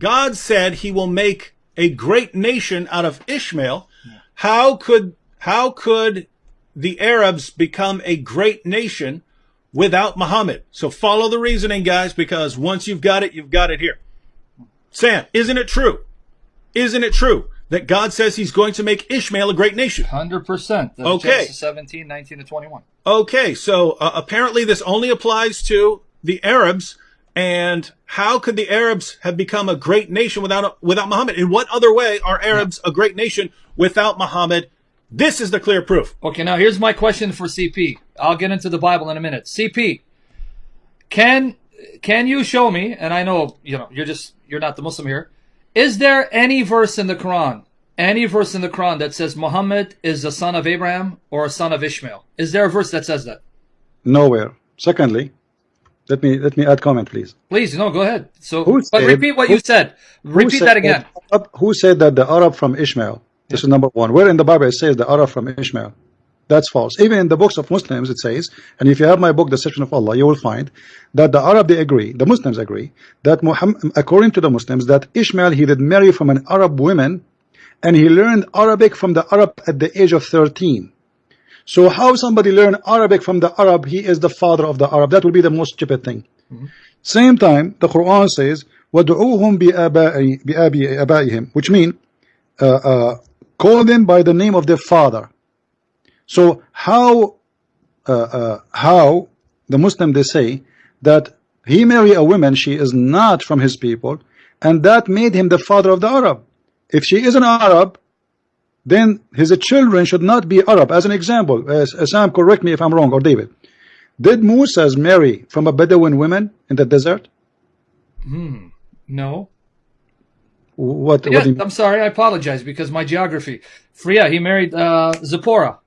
God said he will make a great nation out of Ishmael. How could how could the Arabs become a great nation without Muhammad? So follow the reasoning, guys, because once you've got it, you've got it here. Sam, isn't it true? Isn't it true that God says he's going to make Ishmael a great nation? 100%. Okay. Genesis 17, 19 to 21. Okay, so uh, apparently this only applies to the Arabs. And how could the Arabs have become a great nation without without Muhammad? In what other way are Arabs a great nation without Muhammad? This is the clear proof. Okay, now here's my question for CP. I'll get into the Bible in a minute. CP, can can you show me? And I know you know you're just you're not the Muslim here. Is there any verse in the Quran, any verse in the Quran that says Muhammad is a son of Abraham or a son of Ishmael? Is there a verse that says that? Nowhere. Secondly, let me let me add comment, please. Please, no, go ahead. So, Who but said- repeat what you said. Repeat said that again. Arab- who said that the Arab from Ishmael? This is number one. Where in the Bible it says the Arab from Ishmael? That's false. Even in the books of Muslims it says, and if you have my book, The Deception of Allah, you will find that the Arab they agree, the Muslims agree, that Muhammad, according to the Muslims, that Ishmael he did marry from an Arab woman, and he learned Arabic from the Arab at the age of 13. So how somebody learn Arabic from the Arab, he is the father of the Arab. That will be the most stupid thing. Same time, the Quran says, وَدْعُوهُمْ بِآبَائِ- بِآبِ- آبَائِهِمْ which mean uh, uh, call them by the name of their father. So how uh, uh, how the Muslim they say that he marry a woman she is not from his people and that made him the father of the Arab. If she is an Arab, then his children should not be Arab. As an example, uh, Sam, correct me if I'm wrong, or David. Did Moses marry from a Bedouin woman in the desert? Hmm. No. What? Yeah, what I'm sorry. I apologize because my geography. Freya, he married uh, Zipporah.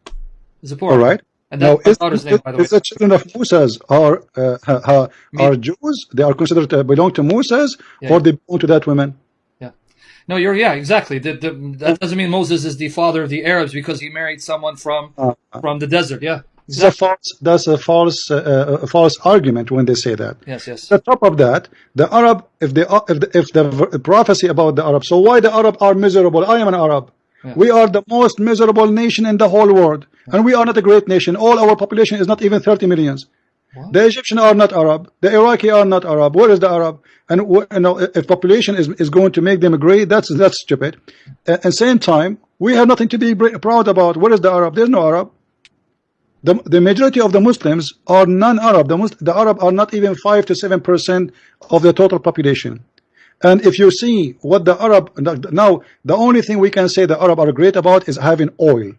Zipporah. all right. And Now, that's my is, daughter's name, by the way. is the children of Moses are uh, uh, are Jews? They are considered to belong to Moses, Yeah. or they belong to that woman? Yeah. No, you're yeah, exactly. The, the, that doesn't mean Moses is the father of the Arabs because he married someone from Uh, from the desert. Yeah. This is a false. That's a false, uh, uh, a false argument when they say that. Yes. Yes. On top of that, the Arab, if they are, if the, if the prophecy about the Arab, so why the Arab are miserable? I am an Arab. We are the most miserable nation in the whole world, and we are not a great nation. All our population is not even 30 millions. The Egyptian are not Arab. The Iraqi are not Arab. Where is the Arab? And you know, if population is, is going to make them great, that's that's stupid. At the same time, we have nothing to be proud about. Where is the Arab? There's no Arab. The, the majority of the Muslims are non-Arab. The, the Arab are not even five to seven percent of the total population. And if you see what the Arab now, the only thing we can say the Arab are great about is having oil.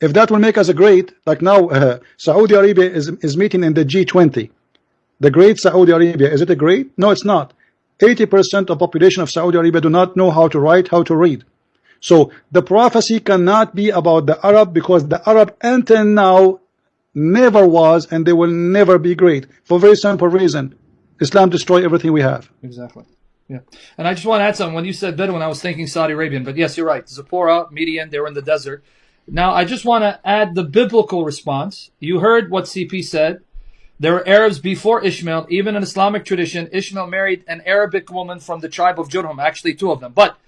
If that will make us a great, like now, uh, Saudi Arabia is is meeting in the G20. The great Saudi Arabia is it a great? No, it's not. 80% of population of Saudi Arabia do not know how to write, how to read. So the prophecy cannot be about the Arab because the Arab until now never was and they will never be great for very simple reason. Islam destroy everything we have. Exactly. Yeah. And I just want to add something. When you said Bedouin, I was thinking Saudi Arabian, but yes, you're right. Zipporah, Midian, they were in the desert. Now, I just want to add the biblical response. You heard what CP said. There were Arabs before Ishmael. Even in Islamic tradition, Ishmael married an Arabic woman from the tribe of Jurhum, actually two of them. But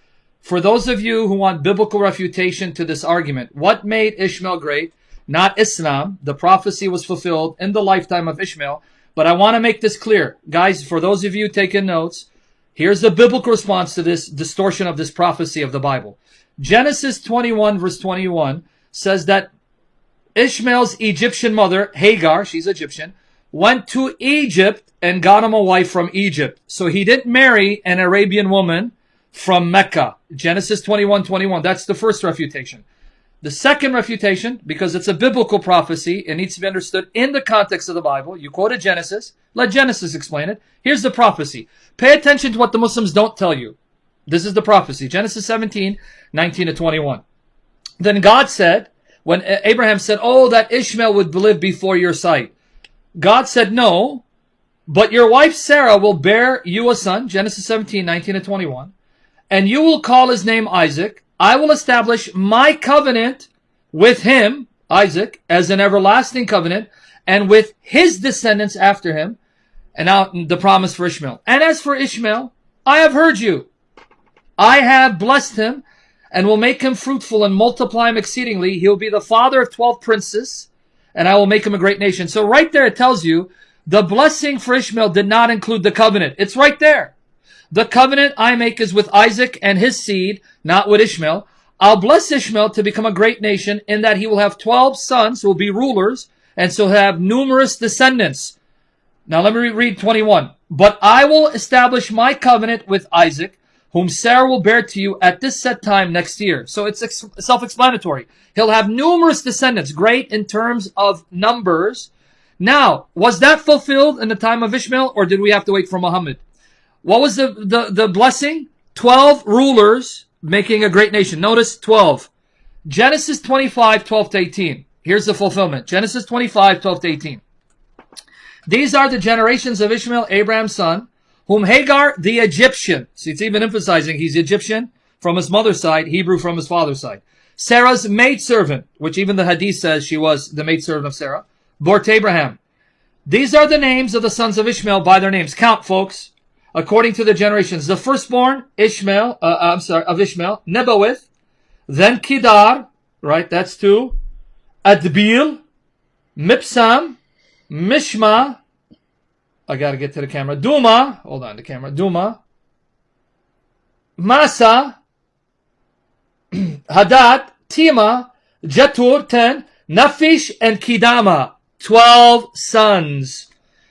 for those of you who want biblical refutation to this argument, what made Ishmael great? Not Islam. The prophecy was fulfilled in the lifetime of Ishmael. But I want to make this clear. Guys, for those of you taking notes, here's the biblical response to this distortion of this prophecy of the Bible. Genesis 21 verse 21 says that Ishmael's Egyptian mother, Hagar, she's Egyptian, went to Egypt and got him a wife from Egypt. So he didn't marry an Arabian woman from Mecca. Genesis 21, 21. That's the first refutation. The second refutation, because it's a biblical prophecy, it needs to be understood in the context of the Bible. You quoted Genesis. Let Genesis explain it. Here's the prophecy. Pay attention to what the Muslims don't tell you. This is the prophecy. Genesis 17, 19 to 21. Then God said, when Abraham said, Oh, that Ishmael would live before your sight. God said, No, but your wife Sarah will bear you a son, Genesis 17, 19 to 21, and you will call his name Isaac. I will establish my covenant with him, Isaac, as an everlasting covenant, and with his descendants after him. And now the promise for Ishmael. And as for Ishmael, I have heard you. I have blessed him and will make him fruitful and multiply him exceedingly. He will be the father of 12 princes and I will make him a great nation. So right there it tells you the blessing for Ishmael did not include the covenant. It's right there. The covenant I make is with Isaac and his seed, not with Ishmael. I'll bless Ishmael to become a great nation in that he will have 12 sons who will be rulers and so have numerous descendants. Now let me read 21. But I will establish my covenant with Isaac, whom Sarah will bear to you at this set time next year. So it's self-explanatory. He'll have numerous descendants, great in terms of numbers. Now, was that fulfilled in the time of Ishmael, or did we have to wait for Muhammad? What was the, the, the blessing? 12 rulers making a great nation. Notice 12. Genesis 25, 12 to 18. Here's the fulfillment. Genesis 25, 12 to 18. These are the generations of Ishmael, Abraham's son, whom Hagar, the Egyptian, see, it's even emphasizing he's Egyptian from his mother's side, Hebrew from his father's side. Sarah's maidservant, which even the hadith says she was the maidservant of Sarah, bore to Abraham. These are the names of the sons of Ishmael by their names. Count, folks according to the generations. The firstborn, Ishmael, uh, uh, I'm sorry, of Ishmael, Nebaioth, then Kedar, right, that's two, Adbeel, Mibsam, Mishma, I gotta get to the camera, Dumah, hold on, the camera, Dumah, Massa, Hadad, Tema, Jetur, 10, Naphish, and Kedemah, 12 sons.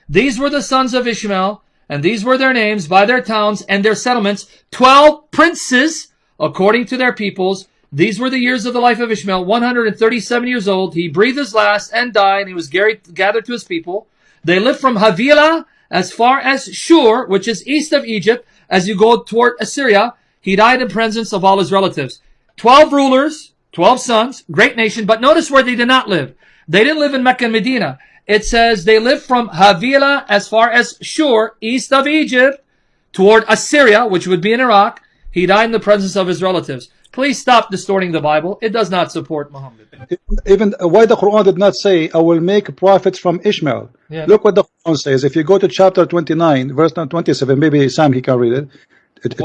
These were the sons of Ishmael, and these were their names by their towns and their settlements, twelve princes according to their peoples. These were the years of the life of Ishmael, 137 years old. He breathed his last and died. And he was gathered to his people. They lived from Havilah as far as Shur, which is east of Egypt, as you go toward Assyria. He died in presence of all his relatives. Twelve rulers, twelve sons, great nation. But notice where they did not live. They didn't live in Mecca and Medina it says they lived from Havilah as far as Shur, east of Egypt, toward Assyria, which would be in Iraq. He died in the presence of his relatives. Please stop distorting the Bible. It does not support Muhammad. Even why the Quran did not say, I will make prophets from Ishmael. Yeah. Look what the Quran says. If you go to chapter 29, verse 27, maybe Sam, he can read it.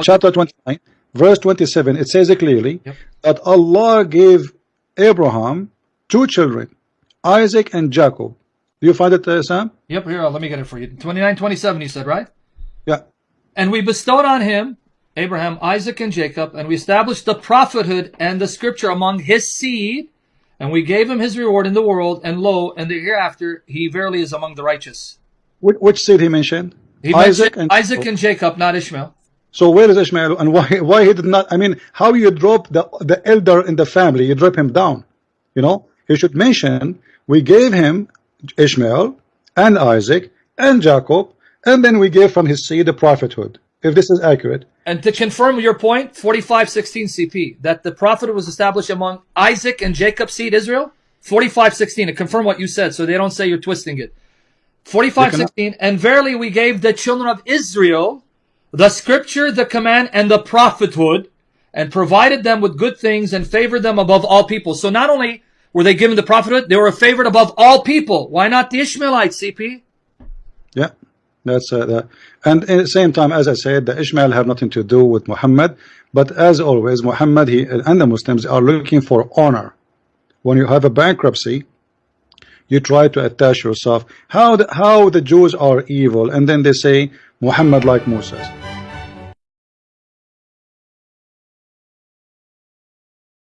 Chapter 29, verse 27, it says it clearly yep. that Allah gave Abraham two children, Isaac and Jacob. Do you find it, uh, Sam? Yep, here, let me get it for you. 29, 27, he said, right? Yeah. And we bestowed on him Abraham, Isaac, and Jacob, and we established the prophethood and the scripture among his seed, and we gave him his reward in the world, and lo, and the hereafter, he verily is among the righteous. Which, which seed he mentioned? He Isaac mentioned and Isaac and Jacob, not Ishmael. So where is Ishmael, and why why he did not? I mean, how you drop the the elder in the family? You drop him down. You know, he should mention we gave him Ishmael and Isaac and Jacob, and then we gave from his seed the prophethood, if this is accurate. And to confirm your point, 4516 CP, that the prophethood was established among Isaac and Jacob's seed Israel, 4516, to confirm what you said, so they don't say you're twisting it. 4516, and verily we gave the children of Israel the scripture, the command, and the prophethood, and provided them with good things and favored them above all people. So not only were they given the prophethood? They were favored above all people. Why not the Ishmaelites, CP? Yeah, that's uh, that. And at the same time, as I said, the Ishmael have nothing to do with Muhammad. But as always, Muhammad he, and the Muslims are looking for honor. When you have a bankruptcy, you try to attach yourself. How the, how the Jews are evil, and then they say Muhammad like Moses.